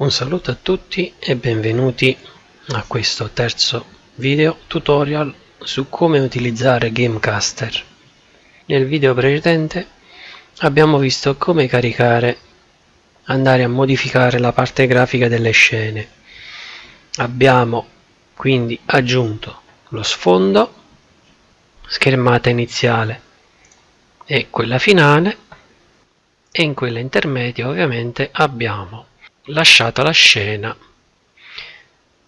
Un saluto a tutti e benvenuti a questo terzo video tutorial su come utilizzare Gamecaster. Nel video precedente abbiamo visto come caricare, andare a modificare la parte grafica delle scene. Abbiamo quindi aggiunto lo sfondo, schermata iniziale e quella finale e in quella intermedia ovviamente abbiamo lasciato la scena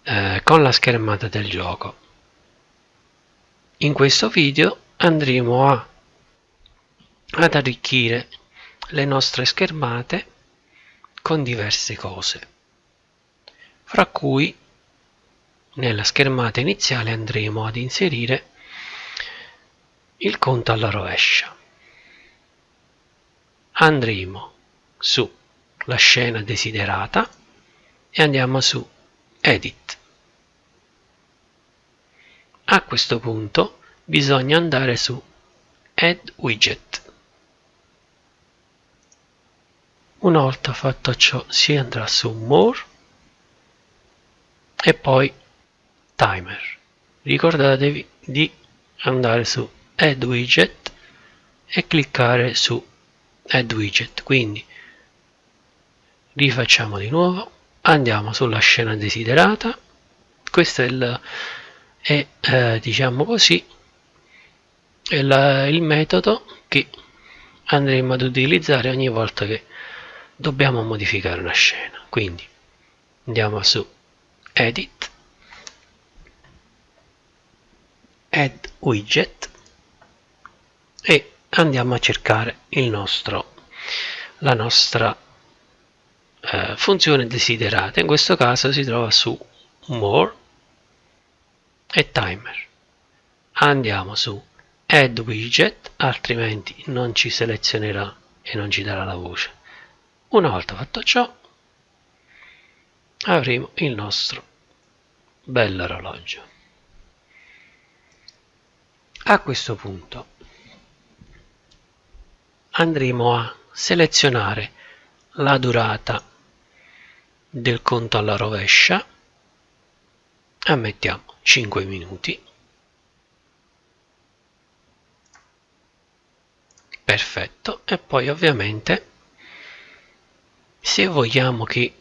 eh, con la schermata del gioco. In questo video andremo a, ad arricchire le nostre schermate con diverse cose, fra cui nella schermata iniziale andremo ad inserire il conto alla rovescia. Andremo su la scena desiderata e andiamo su edit. A questo punto bisogna andare su add widget una volta fatto ciò si andrà su more e poi timer. Ricordatevi di andare su add widget e cliccare su add widget quindi rifacciamo di nuovo andiamo sulla scena desiderata. Questo è il, è, eh, diciamo così la, il metodo che andremo ad utilizzare ogni volta che dobbiamo modificare una scena. Quindi andiamo su edit. Add widget. E andiamo a cercare il nostro la nostra eh, funzione desiderata. In questo caso si trova su more e timer. Andiamo su add widget altrimenti non ci selezionerà e non ci darà la voce. Una volta fatto ciò avremo il nostro bell'orologio. A questo punto andremo a selezionare la durata del conto alla rovescia. Ammettiamo 5 minuti. Perfetto. E poi ovviamente se vogliamo che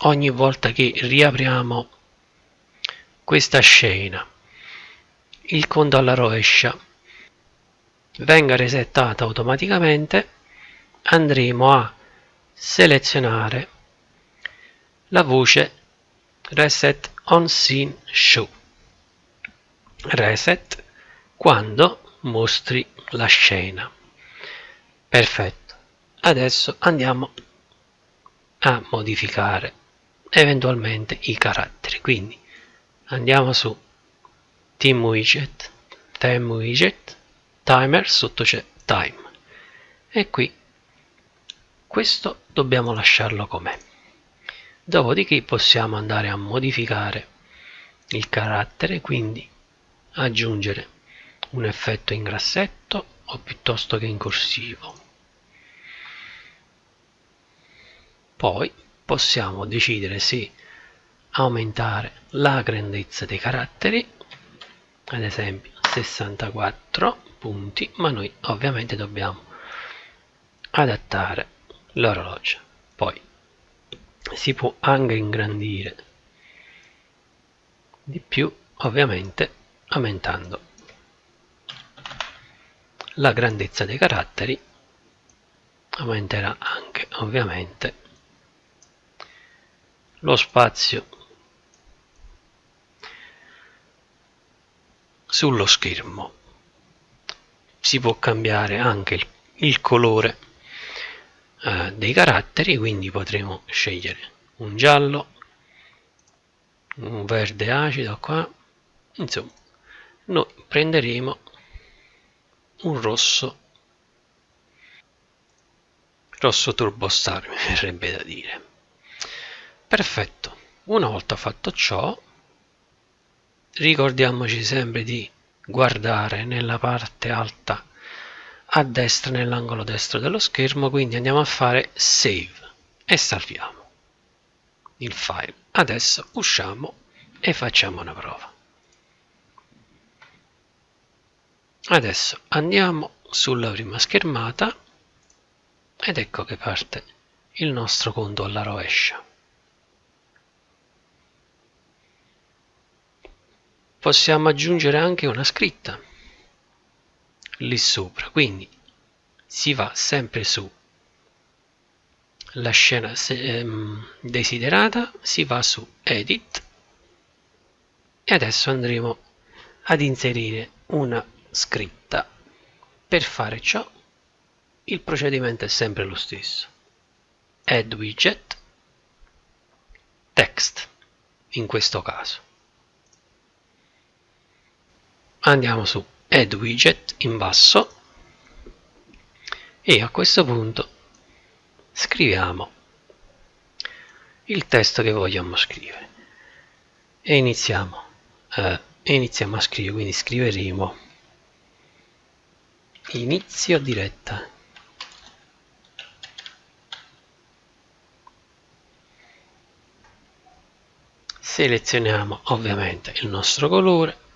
ogni volta che riapriamo questa scena il conto alla rovescia venga resettata automaticamente andremo a selezionare la voce. Reset on scene show. Reset quando mostri la scena. Perfetto. Adesso andiamo a modificare eventualmente i caratteri. Quindi andiamo su team widget time widget timer sotto c'è time. E qui. Questo dobbiamo lasciarlo com'è dopodiché possiamo andare a modificare il carattere quindi aggiungere un effetto in grassetto o piuttosto che in corsivo. Poi possiamo decidere se aumentare la grandezza dei caratteri ad esempio 64 punti ma noi ovviamente dobbiamo adattare l'orologio. Poi si può anche ingrandire di più ovviamente aumentando la grandezza dei caratteri aumenterà anche ovviamente lo spazio sullo schermo. Si può cambiare anche il, il colore eh, dei caratteri quindi potremo scegliere un giallo un verde acido qua. Insomma noi prenderemo un rosso rosso turbo star mi verrebbe da dire. Perfetto. Una volta fatto ciò ricordiamoci sempre di guardare nella parte alta a destra nell'angolo destro dello schermo quindi andiamo a fare save e salviamo il file. Adesso usciamo e facciamo una prova. Adesso andiamo sulla prima schermata ed ecco che parte il nostro conto alla rovescia. Possiamo aggiungere anche una scritta lì sopra. Quindi si va sempre su. La scena ehm, desiderata si va su edit. E adesso andremo ad inserire una scritta. Per fare ciò il procedimento è sempre lo stesso. Add widget text in questo caso. Andiamo su add widget in basso. E a questo punto scriviamo il testo che vogliamo scrivere. E iniziamo, eh, iniziamo a scrivere quindi scriveremo inizio diretta. Selezioniamo ovviamente il nostro colore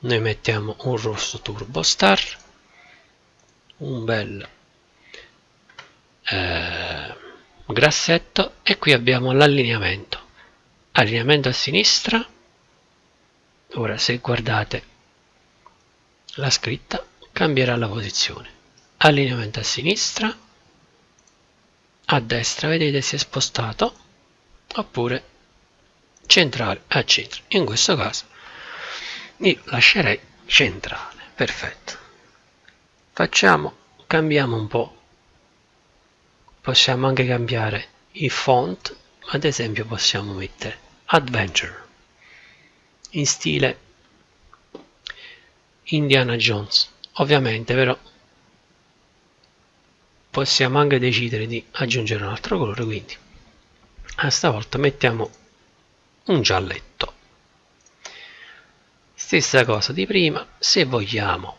noi mettiamo un rosso turbo star un bel eh, grassetto e qui abbiamo l'allineamento. Allineamento a sinistra. Ora se guardate la scritta cambierà la posizione. Allineamento a sinistra. A destra vedete si è spostato. Oppure centrale a centro. In questo caso io lascerei centrale perfetto. Facciamo cambiamo un po' possiamo anche cambiare i font ad esempio possiamo mettere adventure in stile Indiana Jones. Ovviamente però possiamo anche decidere di aggiungere un altro colore quindi a stavolta mettiamo un gialletto stessa cosa di prima se vogliamo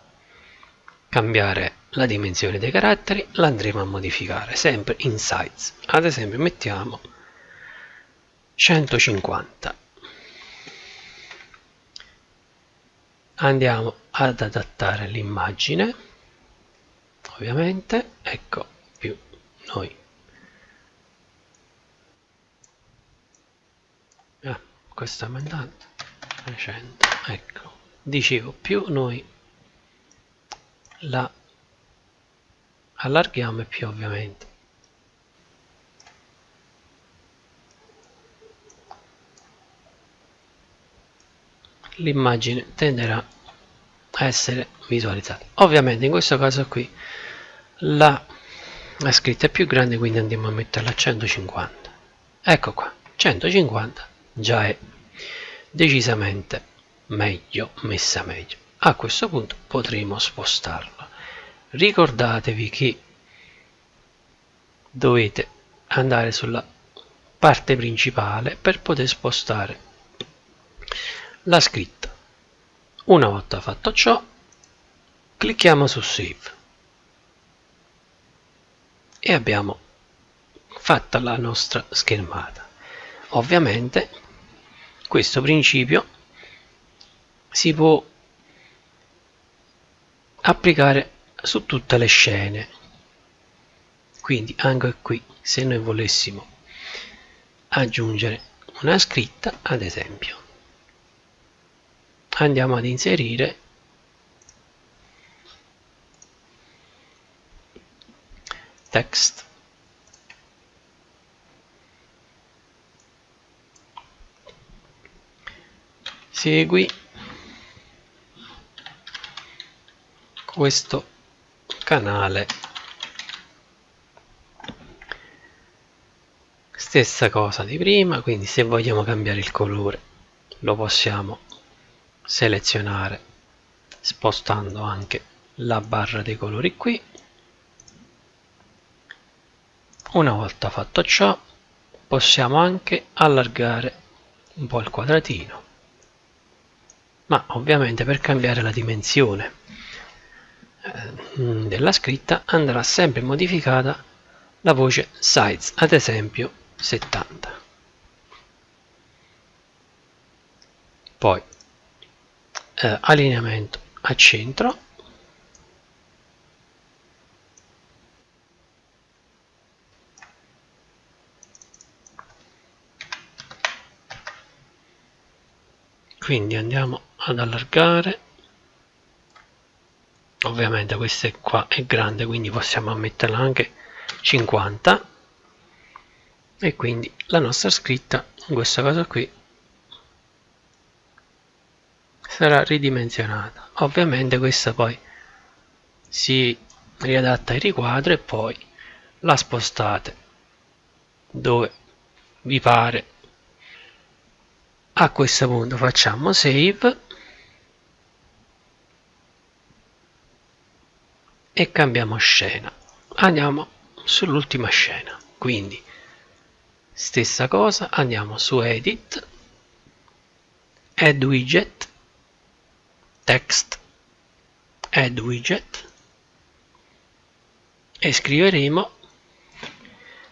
cambiare la dimensione dei caratteri la andremo a modificare sempre in size. Ad esempio mettiamo 150 andiamo ad adattare l'immagine ovviamente ecco più noi. Ah, questo aumentando 300 ecco dicevo più noi la allarghiamo e più ovviamente. L'immagine tenderà a essere visualizzata. Ovviamente in questo caso qui la, la scritta è più grande quindi andiamo a metterla a 150 ecco qua 150 già è decisamente meglio messa meglio. A questo punto potremo spostarla. Ricordatevi che dovete andare sulla parte principale per poter spostare la scritta. Una volta fatto ciò clicchiamo su save. E abbiamo fatta la nostra schermata. Ovviamente questo principio si può applicare su tutte le scene. Quindi anche qui se noi volessimo aggiungere una scritta ad esempio andiamo ad inserire text segui. Questo canale. Stessa cosa di prima quindi se vogliamo cambiare il colore lo possiamo selezionare spostando anche la barra dei colori qui. Una volta fatto ciò possiamo anche allargare un po' il quadratino ma ovviamente per cambiare la dimensione eh, della scritta andrà sempre modificata la voce size ad esempio 70 poi eh, allineamento a centro. Quindi andiamo ad allargare. Ovviamente questa qua è grande quindi possiamo metterla anche 50 e quindi la nostra scritta in questa cosa qui sarà ridimensionata. Ovviamente questa poi si riadatta il riquadro e poi la spostate dove vi pare. A questo punto facciamo save e cambiamo scena. Andiamo sull'ultima scena. Quindi stessa cosa andiamo su edit add widget text add widget e scriveremo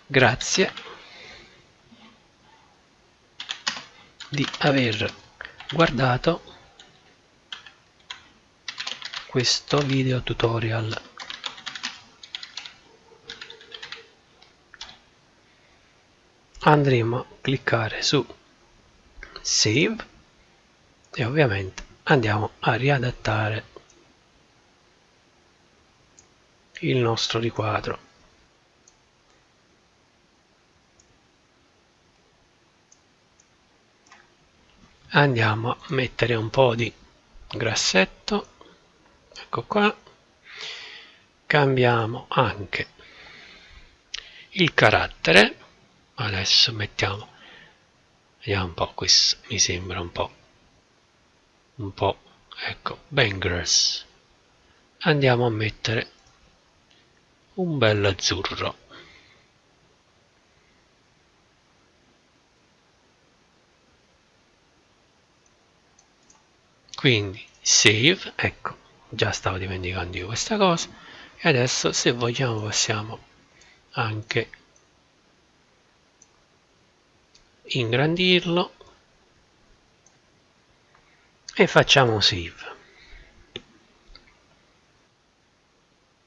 grazie di aver guardato questo video tutorial andremo a cliccare su save e ovviamente andiamo a riadattare il nostro riquadro. Andiamo a mettere un po' di grassetto. Ecco qua. Cambiamo anche il carattere adesso mettiamo vediamo un po' questo mi sembra un po' un po' ecco bangers. Andiamo a mettere un bel azzurro. Quindi save ecco già stavo dimenticando io questa cosa. E adesso se vogliamo possiamo anche ingrandirlo e facciamo save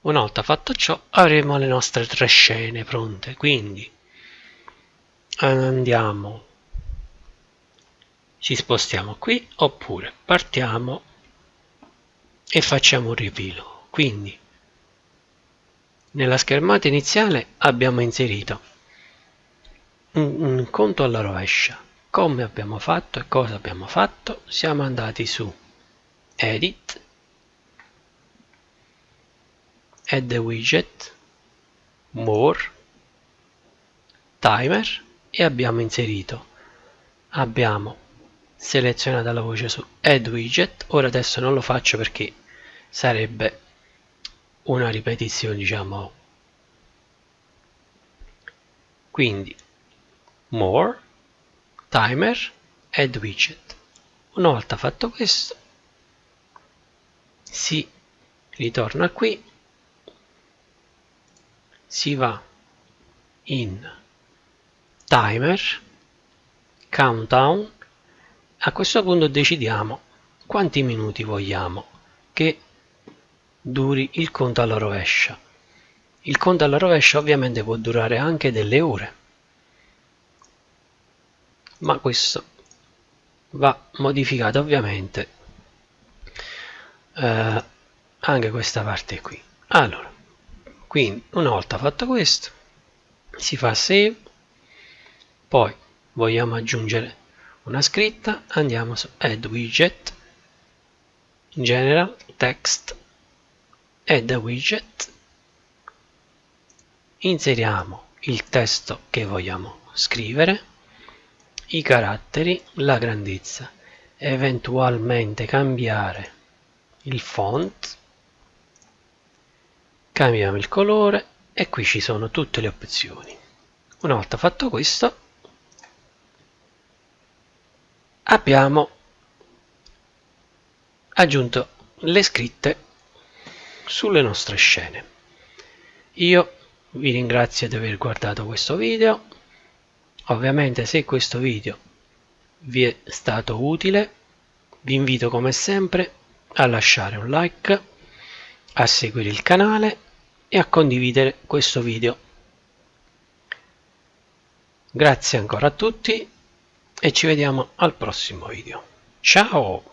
una volta fatto ciò avremo le nostre tre scene pronte. Quindi andiamo. Ci spostiamo qui oppure partiamo e facciamo un rifilo quindi nella schermata iniziale abbiamo inserito un, un conto alla rovescia. Come abbiamo fatto e cosa abbiamo fatto siamo andati su edit add widget more timer e abbiamo inserito. Abbiamo selezionata la voce su add widget. Ora adesso non lo faccio perché sarebbe una ripetizione diciamo. Quindi more timer add widget. Una volta fatto questo si ritorna qui si va in timer countdown. A questo punto decidiamo quanti minuti vogliamo che duri il conto alla rovescia. Il conto alla rovescia ovviamente può durare anche delle ore ma questo va modificato ovviamente. Eh, anche questa parte qui. Allora quindi una volta fatto questo si fa save poi vogliamo aggiungere una scritta andiamo su add widget general text add widget inseriamo il testo che vogliamo scrivere i caratteri, la grandezza, eventualmente cambiare il font, cambiamo il colore e qui ci sono tutte le opzioni. Una volta fatto questo abbiamo aggiunto le scritte sulle nostre scene. Io vi ringrazio di aver guardato questo video Ovviamente se questo video vi è stato utile vi invito come sempre a lasciare un like a seguire il canale e a condividere questo video. Grazie ancora a tutti e ci vediamo al prossimo video. Ciao